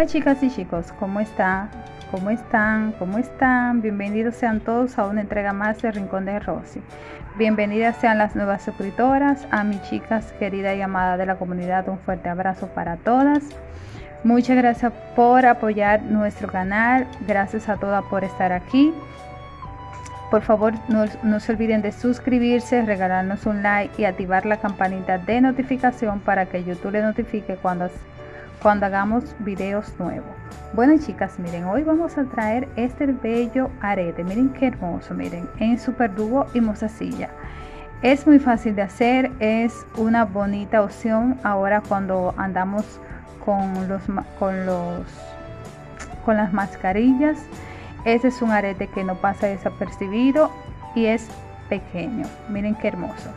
Hola chicas y chicos, ¿cómo están? ¿Cómo están? ¿Cómo están? Bienvenidos sean todos a una entrega más de Rincón de Rosy. Bienvenidas sean las nuevas suscriptoras, a mis chicas querida y amada de la comunidad, un fuerte abrazo para todas. Muchas gracias por apoyar nuestro canal, gracias a todas por estar aquí. Por favor, no, no, se olviden de suscribirse, regalarnos un like y activar la campanita de notificación para que YouTube le notifique cuando cuando hagamos videos nuevos. Bueno chicas, miren, hoy vamos a traer este bello arete. Miren qué hermoso, miren, en super dúo y mozasilla. Es muy fácil de hacer, es una bonita opción ahora cuando andamos con los con los con las mascarillas. Este es un arete que no pasa desapercibido y es pequeño. Miren qué hermoso.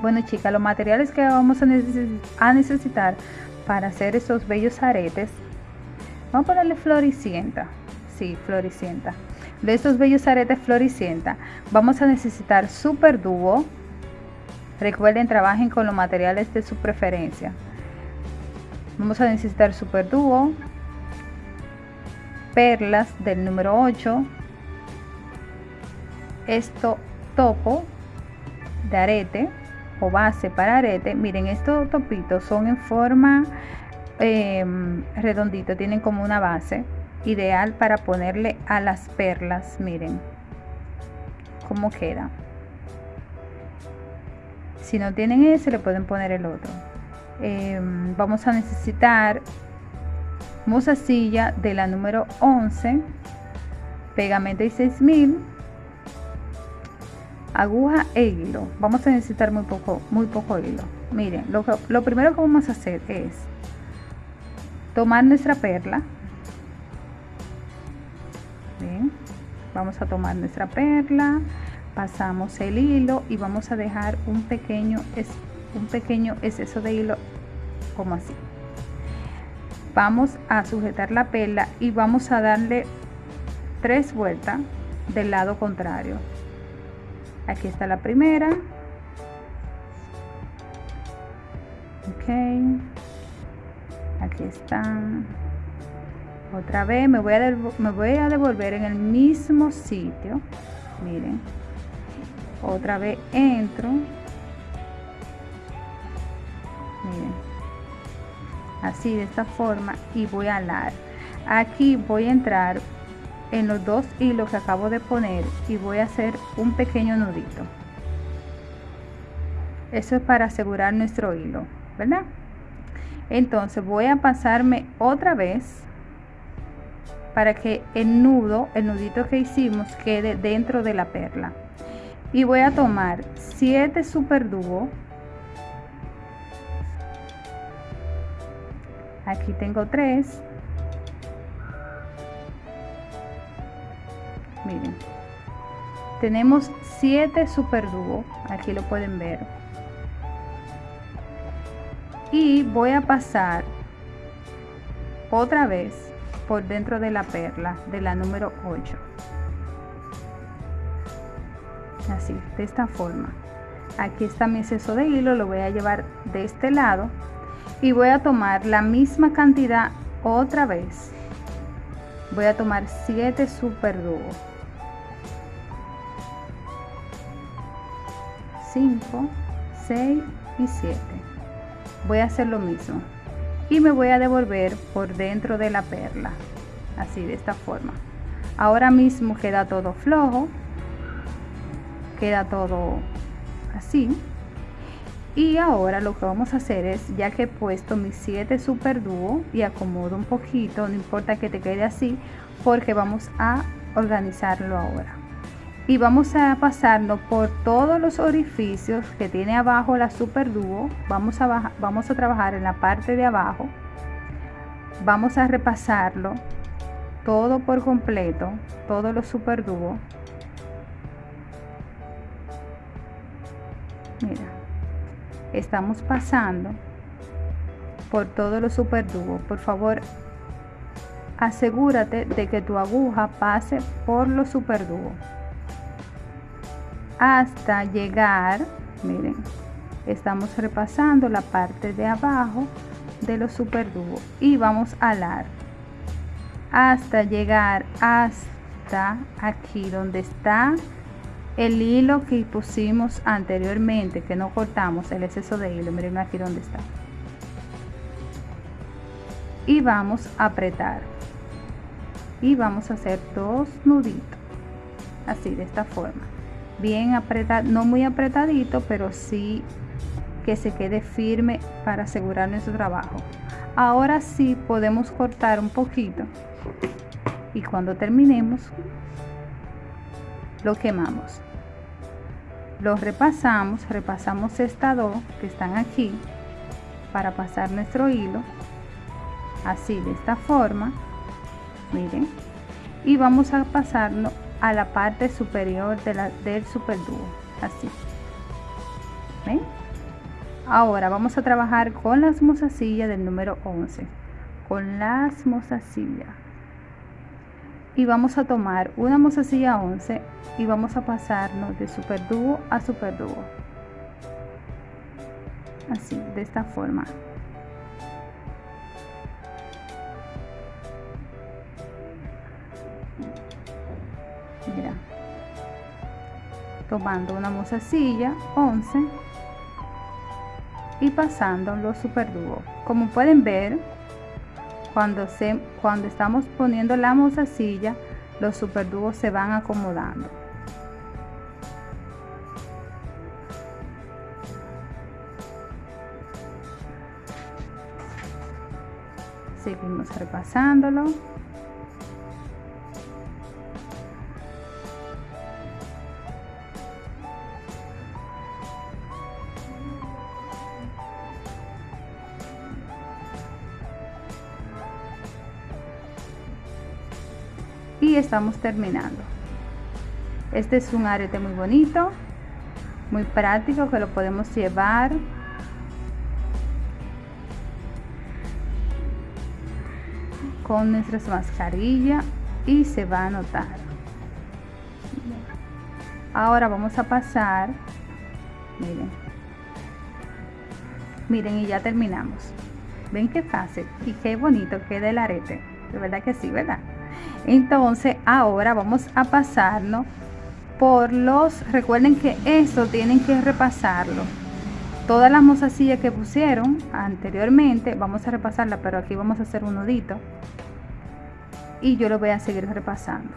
Bueno chicas, los materiales que vamos a, necesitar para hacer esos bellos aretes vamos a ponerle floricienta. Sí floricienta. De estos bellos aretes floricienta vamos a necesitar super dúo. Recuerden trabajen con los materiales de su preferencia. Vamos a necesitar super dúo perlas del número 8 esto topo de arete o base para arete miren estos topitos son en forma eh, redondito tienen como una base ideal para ponerle a las perlas. Miren cómo queda. Si no tienen ese le pueden poner el otro. Eh, vamos a necesitar mozasilla de la número 11 pegamento y 6000 aguja e hilo. Vamos a necesitar muy poco muy poco hilo. Miren lo, lo primero que vamos a hacer es tomar nuestra perla. Vamos a tomar nuestra perla pasamos el hilo y vamos a dejar un pequeño un pequeño exceso de hilo como así. Vamos a sujetar la perla y vamos a darle tres vueltas del lado contrario aquí está la primera. Ok. Aquí están otra vez me voy a me voy a devolver en el mismo sitio. Miren. Otra vez entro. Miren. Así de esta forma y voy a alar. Aquí voy a entrar en los dos hilos que acabo de poner y voy a hacer un pequeño nudito. Eso es para asegurar nuestro hilo verdad entonces voy a pasarme otra vez para que el nudo el nudito que hicimos quede dentro de la perla. Y voy a tomar 7 super dúo aquí tengo 3 miren. Tenemos 7 super dúo aquí lo pueden ver. Y voy a pasar otra vez por dentro de la perla de la número 8 así de esta forma. Aquí está mi exceso de hilo lo voy a llevar de este lado y voy a tomar la misma cantidad otra vez. Voy a tomar 7 super dúo 5 6 y 7 voy a hacer lo mismo. Y me voy a devolver por dentro de la perla. Así de esta forma. Ahora mismo queda todo flojo. Queda todo así. Y ahora lo que vamos a hacer es ya que he puesto mis 7 super dúo y acomodo un poquito no importa que te quede así porque vamos a organizarlo ahora y vamos a pasarlo por todos los orificios que tiene abajo la super dúo vamos a vamos a trabajar en la parte de abajo. Vamos a repasarlo todo por completo todos los super dúo mira estamos pasando por todos los super dúo por favor asegúrate de que tu aguja pase por los super dúo hasta llegar, miren, estamos repasando la parte de abajo de los super dúos y vamos a alar hasta llegar hasta aquí donde está el hilo que pusimos anteriormente que no cortamos el exceso de hilo miren aquí donde está. Y vamos a apretar. Y vamos a hacer dos nuditos así de esta forma bien apretado no muy apretadito pero sí que se quede firme para asegurar nuestro trabajo. Ahora sí podemos cortar un poquito y cuando terminemos lo quemamos. Lo repasamos repasamos estas dos que están aquí para pasar nuestro hilo así de esta forma. Miren y vamos a pasarlo a la parte superior de la, del super dúo así. ¿Ven? ahora vamos a trabajar con las mozasillas del número 11 con las mozasillas y vamos a tomar una mozasilla 11 y vamos a pasarnos de super dúo a super dúo así de esta forma tomando una mozasilla 11 y pasando los super dúo como pueden ver cuando se cuando estamos poniendo la mozasilla los super dúos se van acomodando. Seguimos repasándolo estamos terminando. Este es un arete muy bonito muy práctico que lo podemos llevar. Con nuestras mascarillas y se va a notar. Ahora vamos a pasar miren. Miren y ya terminamos. Ven qué fácil y qué bonito queda el arete. De verdad que sí verdad entonces ahora vamos a pasarnos por los recuerden que esto tienen que repasarlo. Todas las mozasillas que pusieron anteriormente vamos a repasarla pero aquí vamos a hacer un nudito. Y yo lo voy a seguir repasando.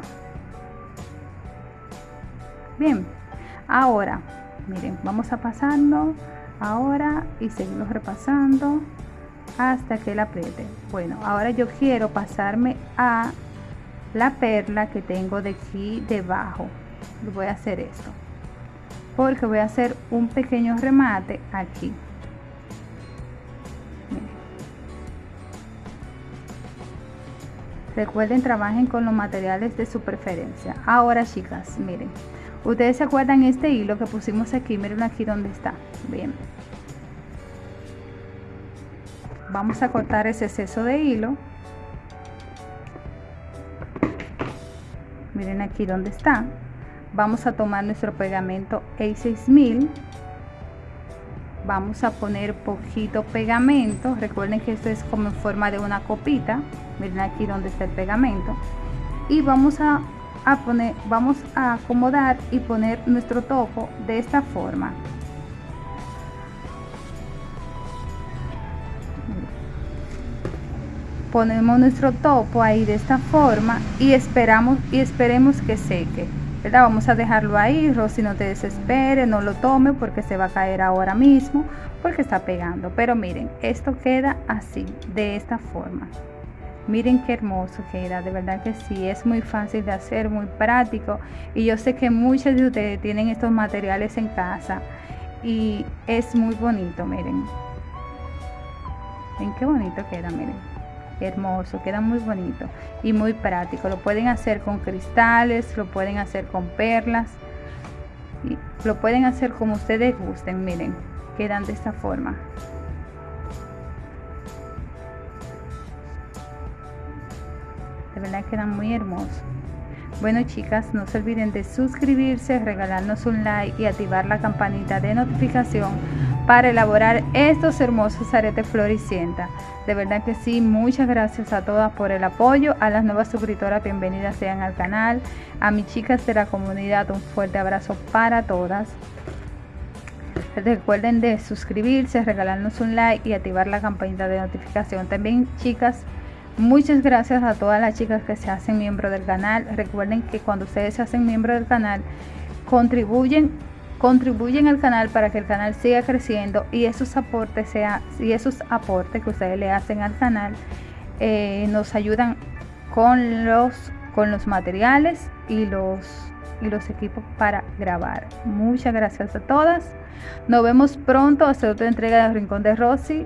Bien ahora miren vamos a pasarlo ahora y seguimos repasando hasta que la apriete. Bueno ahora yo quiero pasarme a la perla que tengo de aquí debajo. Voy a hacer esto porque voy a hacer un pequeño remate aquí. Recuerden trabajen con los materiales de su preferencia. Ahora chicas miren. Ustedes se acuerdan este hilo que pusimos aquí. Miren aquí donde está. Bien. Vamos a cortar ese exceso de hilo miren aquí donde está. Vamos a tomar nuestro pegamento A6000 vamos a poner poquito pegamento. Recuerden que esto es como en forma de una copita. Miren aquí donde está el pegamento. Y vamos a, a poner vamos a acomodar y poner nuestro topo de esta forma ponemos nuestro topo ahí de esta forma y esperamos y esperemos que seque ¿verdad? vamos a dejarlo ahí Rosy no te desespere no lo tome porque se va a caer ahora mismo porque está pegando. Pero miren esto queda así de esta forma. Miren qué hermoso queda de verdad que sí es muy fácil de hacer muy práctico. Y yo sé que muchos de ustedes tienen estos materiales en casa y es muy bonito miren. Ven qué bonito queda miren hermoso, queda muy bonito y muy práctico. Lo pueden hacer con cristales, lo pueden hacer con perlas, y lo pueden hacer como ustedes gusten, miren, quedan de esta forma. De verdad quedan muy hermosos. Bueno chicas, no se olviden de suscribirse, regalarnos un like y activar la campanita de notificación para elaborar estos hermosos aretes floricienta. De verdad que sí, muchas gracias a todas por el apoyo, a las nuevas suscriptoras, bienvenidas sean al canal, a mis chicas de la comunidad, un fuerte abrazo para todas. Recuerden de suscribirse, regalarnos un like y activar la campanita de notificación. También chicas, muchas gracias a todas las chicas que se hacen miembro del canal. Recuerden que cuando ustedes se hacen miembro del canal, contribuyen contribuyen al canal para que el canal siga creciendo y esos aportes sea y esos aportes que ustedes le hacen al canal eh, nos ayudan con los con los materiales y los y los equipos para grabar. Muchas gracias a todas. Nos vemos pronto. Hasta otra entrega del rincón de Rosy.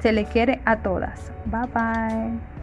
Se le quiere a todas. Bye bye